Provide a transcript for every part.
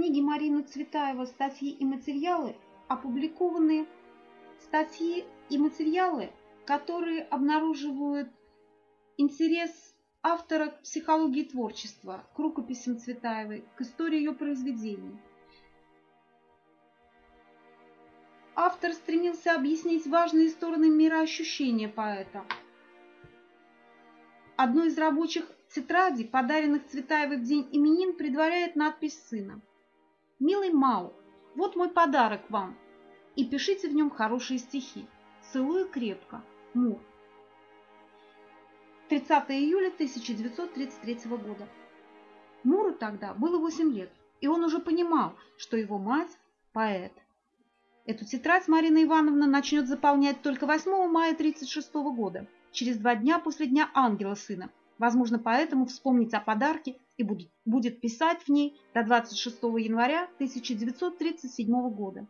книги Марины Цветаева «Статьи и материалы» опубликованы статьи и материалы, которые обнаруживают интерес автора к психологии творчества, к рукописям Цветаевой, к истории ее произведений. Автор стремился объяснить важные стороны мироощущения поэта. Одной из рабочих тетрадей, подаренных Цветаевой в день именин, предваряет надпись сына. «Милый Мау, вот мой подарок вам, и пишите в нем хорошие стихи. Целую крепко. Мур». 30 июля 1933 года. Муру тогда было 8 лет, и он уже понимал, что его мать – поэт. Эту тетрадь Марина Ивановна начнет заполнять только 8 мая 1936 года, через два дня после Дня Ангела Сына. Возможно, поэтому вспомнить о подарке и будет, будет писать в ней до 26 января 1937 года.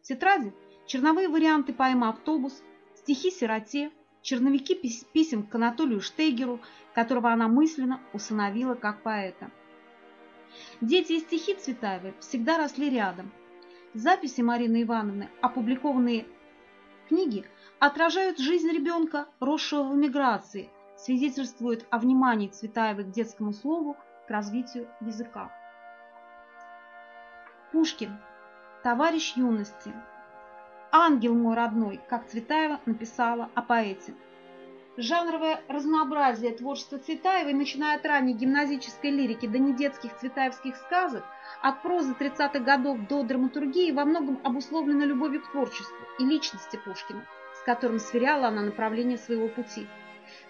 В тетради черновые варианты поэмы «Автобус», стихи «Сироте», черновики писем к Анатолию Штейгеру, которого она мысленно усыновила как поэта. Дети и стихи Цветаевой всегда росли рядом. Записи Марины Ивановны, опубликованные книги, отражают жизнь ребенка, росшего в эмиграции, свидетельствуют о внимании Цветаевой к детскому слову, к развитию языка. Пушкин. Товарищ юности. «Ангел мой родной», как Цветаева написала о поэте. Жанровое разнообразие творчества Цветаевой, начиная от ранней гимназической лирики до недетских цветаевских сказок, от прозы 30-х годов до драматургии, во многом обусловлено любовью к творчеству и личности Пушкина, с которым сверяла она направление своего пути.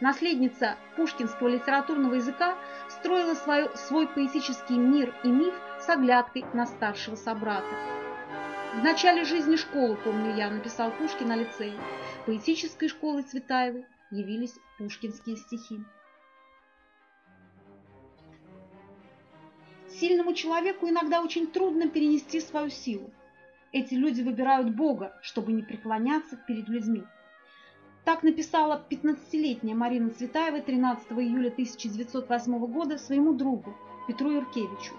Наследница пушкинского литературного языка строила свой, свой поэтический мир и миф с оглядкой на старшего собрата. В начале жизни школы, помню я, написал Пушкин на лицее. Поэтической школой Цветаевой явились пушкинские стихи. Сильному человеку иногда очень трудно перенести свою силу. Эти люди выбирают Бога, чтобы не преклоняться перед людьми. Так написала 15-летняя Марина Цветаева 13 июля 1908 года своему другу Петру Юркевичу.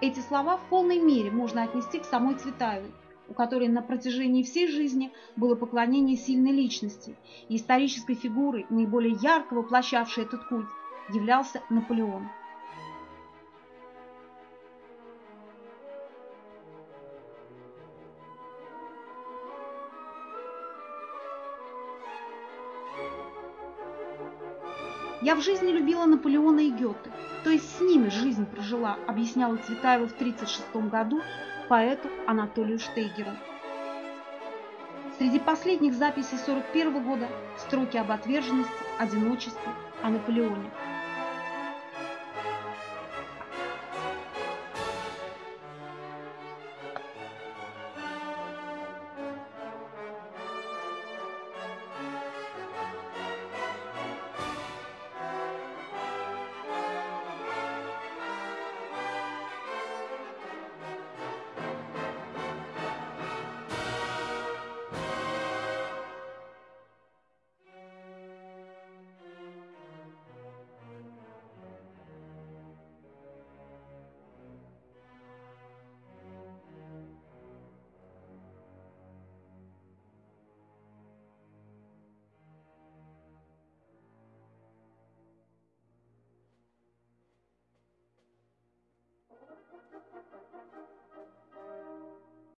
Эти слова в полной мере можно отнести к самой Цветаевой, у которой на протяжении всей жизни было поклонение сильной личности, и исторической фигурой, наиболее ярко воплощавшей этот культ, являлся Наполеон. Я в жизни любила Наполеона и Гёте, то есть с ними жизнь прожила, объясняла Цветаева в 1936 году поэту Анатолию Штейгеру. Среди последних записей 1941 года строки об отверженности, одиночестве, о Наполеоне –